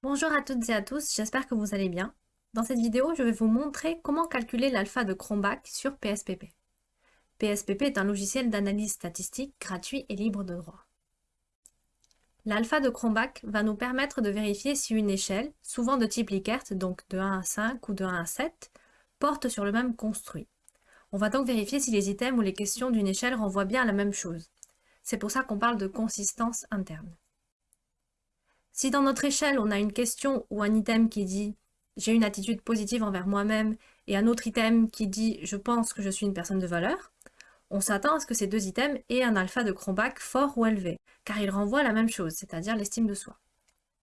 Bonjour à toutes et à tous, j'espère que vous allez bien. Dans cette vidéo, je vais vous montrer comment calculer l'alpha de Cronbach sur PSPP. PSPP est un logiciel d'analyse statistique gratuit et libre de droit. L'alpha de Cronbach va nous permettre de vérifier si une échelle, souvent de type Likert, donc de 1 à 5 ou de 1 à 7, porte sur le même construit. On va donc vérifier si les items ou les questions d'une échelle renvoient bien à la même chose. C'est pour ça qu'on parle de consistance interne. Si dans notre échelle, on a une question ou un item qui dit « j'ai une attitude positive envers moi-même » et un autre item qui dit « je pense que je suis une personne de valeur », on s'attend à ce que ces deux items aient un alpha de Cronbach fort ou élevé, car ils renvoient à la même chose, c'est-à-dire l'estime de soi.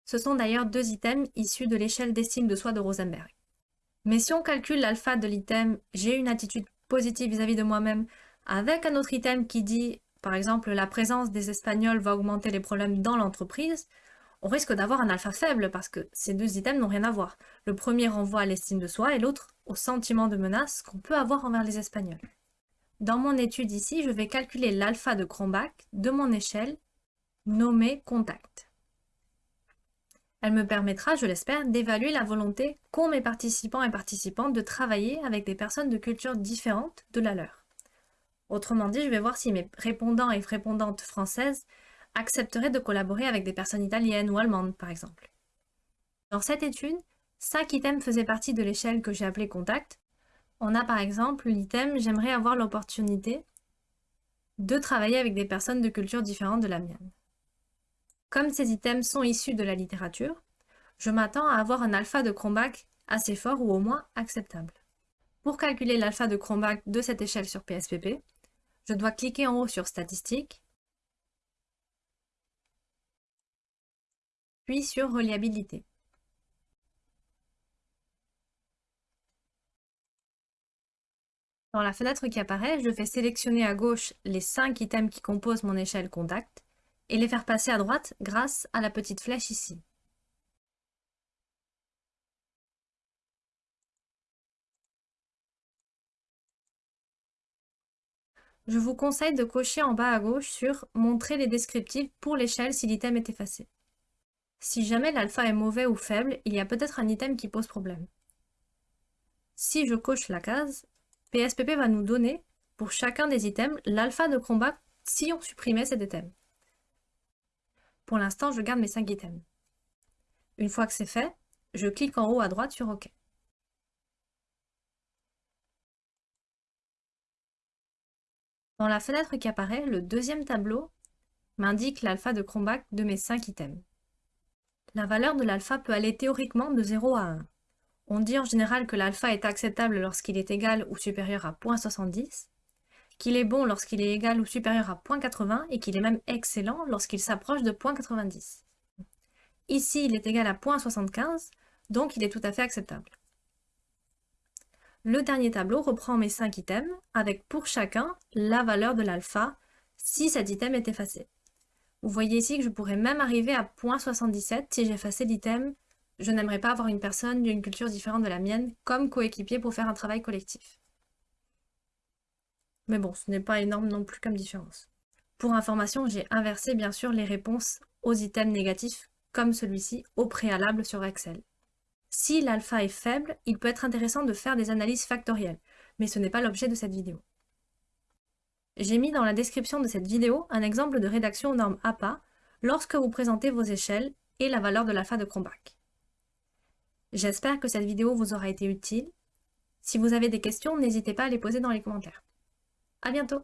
Ce sont d'ailleurs deux items issus de l'échelle d'estime de soi de Rosenberg. Mais si on calcule l'alpha de l'item « j'ai une attitude positive vis-à-vis -vis de moi-même » avec un autre item qui dit, par exemple, la présence des Espagnols va augmenter les problèmes dans l'entreprise, on risque d'avoir un alpha faible parce que ces deux items n'ont rien à voir. Le premier renvoie à l'estime de soi et l'autre au sentiment de menace qu'on peut avoir envers les Espagnols. Dans mon étude ici, je vais calculer l'alpha de Cronbach de mon échelle nommée contact. Elle me permettra, je l'espère, d'évaluer la volonté qu'ont mes participants et participantes de travailler avec des personnes de cultures différentes de la leur. Autrement dit, je vais voir si mes répondants et répondantes françaises accepterait de collaborer avec des personnes italiennes ou allemandes, par exemple. Dans cette étude, 5 items faisaient partie de l'échelle que j'ai appelée contact. On a par exemple l'item « J'aimerais avoir l'opportunité de travailler avec des personnes de cultures différentes de la mienne ». Comme ces items sont issus de la littérature, je m'attends à avoir un alpha de Cronbach assez fort ou au moins acceptable. Pour calculer l'alpha de Cronbach de cette échelle sur PSPP, je dois cliquer en haut sur Statistiques puis sur Reliabilité. Dans la fenêtre qui apparaît, je vais sélectionner à gauche les 5 items qui composent mon échelle contact et les faire passer à droite grâce à la petite flèche ici. Je vous conseille de cocher en bas à gauche sur « Montrer les descriptifs pour l'échelle si l'item est effacé ». Si jamais l'alpha est mauvais ou faible, il y a peut-être un item qui pose problème. Si je coche la case, PSPP va nous donner, pour chacun des items, l'alpha de combat si on supprimait cet item. Pour l'instant, je garde mes 5 items. Une fois que c'est fait, je clique en haut à droite sur OK. Dans la fenêtre qui apparaît, le deuxième tableau m'indique l'alpha de Cronbach de mes 5 items. La valeur de l'alpha peut aller théoriquement de 0 à 1. On dit en général que l'alpha est acceptable lorsqu'il est égal ou supérieur à 0.70, qu'il est bon lorsqu'il est égal ou supérieur à 0.80 et qu'il est même excellent lorsqu'il s'approche de 0.90. Ici, il est égal à 0.75, donc il est tout à fait acceptable. Le dernier tableau reprend mes 5 items, avec pour chacun la valeur de l'alpha si cet item est effacé. Vous voyez ici que je pourrais même arriver à 0.77 si j'effaçais l'item « Je n'aimerais pas avoir une personne d'une culture différente de la mienne comme coéquipier pour faire un travail collectif ». Mais bon, ce n'est pas énorme non plus comme différence. Pour information, j'ai inversé bien sûr les réponses aux items négatifs, comme celui-ci, au préalable sur Excel. Si l'alpha est faible, il peut être intéressant de faire des analyses factorielles, mais ce n'est pas l'objet de cette vidéo. J'ai mis dans la description de cette vidéo un exemple de rédaction aux normes APA lorsque vous présentez vos échelles et la valeur de l'alpha de Cronbach. J'espère que cette vidéo vous aura été utile. Si vous avez des questions, n'hésitez pas à les poser dans les commentaires. À bientôt